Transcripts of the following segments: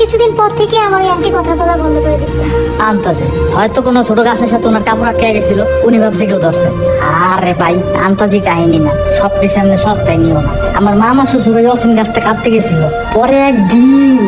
কিছুদিন পর থেকে আমার ওই কথা বলা বন্ধ করে দিচ্ছে আন্তাজে, হয়তো কোনো ছোট গাছের সাথে ওনার কাপড় আটকে গেছিল, উনি ভাবছে কেউ ধরছে। আরে ভাই, আন্তাজি কাহিনী না সব সামনে সস্তায় নিও না। আমার মামা শ্বশুর ওই অসীম গাছটা কাটতে গেছিল, পরে একদিন।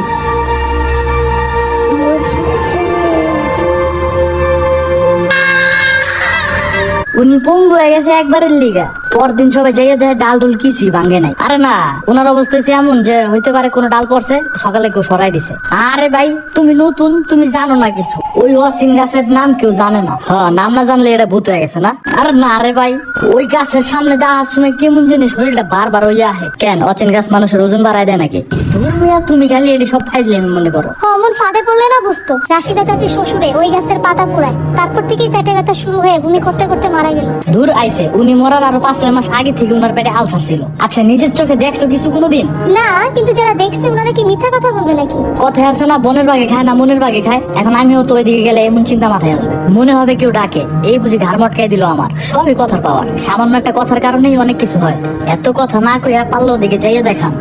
উনি পঙ্গু হয়ে গেছে একবারের লিগা। পরদিন সবাই যাইয়া দেয় ডাল ডুল কিছুই ভাঙ্গে নাই। আরে না ওনার অবস্থা হচ্ছে এমন যে হইতে পারে কোনো ডাল পড়ছে সকালে কেউ সরাই দিছে। আরে ভাই তুমি নতুন তুমি জানো না কিছু। ওই অসীম গাছের নাম কেউ জানে না। হ্যাঁ নাম না জানলে এটা ভূত হয়ে গেছে না? আরে না রে ভাই ওই গাছের সামনে দেওয়ার সময় কেমন জিনিস শরীরটা বারবার হইয়া আহে কেন? অচেন গাছ মানুষের ওজন বাড়ায় দেয় নাকি? তুমি তুমি খালি এটি সব ফাইলে মনে করো। অমন ফাঁদে পড়লে না বুঝতো? রাশিদা চাচি শ্বশুরে ওই গাছের পাতা পুরায়। তারপর থেকেই পেটে ব্যথা শুরু হয়ে বমি করতে করতে মারা গেল। দূর আইছে উনি মরার আরও পাঁচ ছয় মাস আগে থেকে উনার পেটে আলসার ছিল। আচ্ছা নিজের চোখে দেখছ কিছু কোনোদিন? না কিন্তু যারা দেখছে ওনারা কি মিথ্যা কথা বলবে নাকি? কথায় আছে না বনের বাগে খায় না মনের বাগে খায়। এখন আমিও তো ওইদিকে গেলে এমন চিন্তা মাথায় আসবে। মনে হবে কেউ ডাকে এই বুঝি ঘাড় মটকাই দিল আমার। সবই কথার পাওয়ার। সামান্য একটা কথার কারণেই অনেক কিছু হয়। এত কথা না কইয়া পারল ওদিকে যাইয়ে দেখান।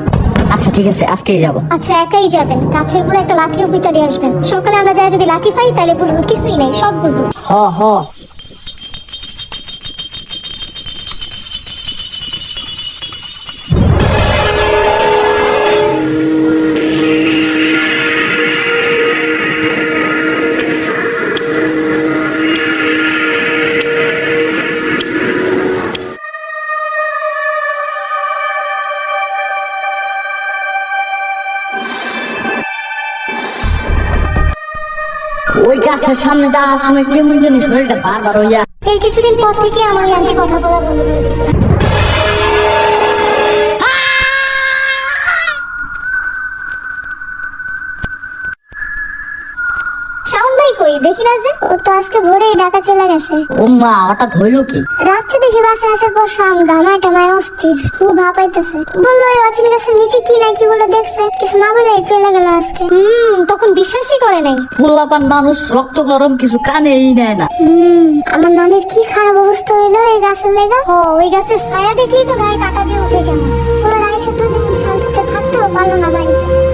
আচ্ছা ঠিক আছে আজকেই যাব। আচ্ছা একাই যাবেন। গাছের উপরে একটা লাঠিও পিতা দিয়ে আসবেন। সকালে আমরা যাই যদি লাঠি পাই তাহলে বুঝব কিছুই নেই সব বুঝব। হ হ। ওই গাছের সামনে দাঁড়ার সময় কেমন জানি শরীরটা বারবার হইয়া এর কিছুদিন পর থেকে আমার ওই কথা বলা বন্ধ করে ভাই কই? দেখি না যে। ও তো আজকে ভোরেই ঢাকা চলে গেছে। ও মা হঠাৎ হইল কি? রাত্রে দেখি বাসে আসার পর শাম গামায় টামায় অস্থির। ও ভাপাইতেছে বলল ওই অচিন গাছের নিচে কি না কি বলে দেখছে? কিছু না বলে চলে গেল আজকে। হুম তখন বিশ্বাসই করে নাই। ফুলাপান মানুষ রক্ত গরম কিছু কানেই নেয় না। হুম আমার নানির কি খারাপ অবস্থা হইল এই গাছের লেগা? ও ওই গাছের ছায়া দেখলেই তো গায়ে কাটা দিয়ে উঠে গেল। ওরা রাইসে দুদিন শান্তিতে থাকতেও পারল না বাড়িতে।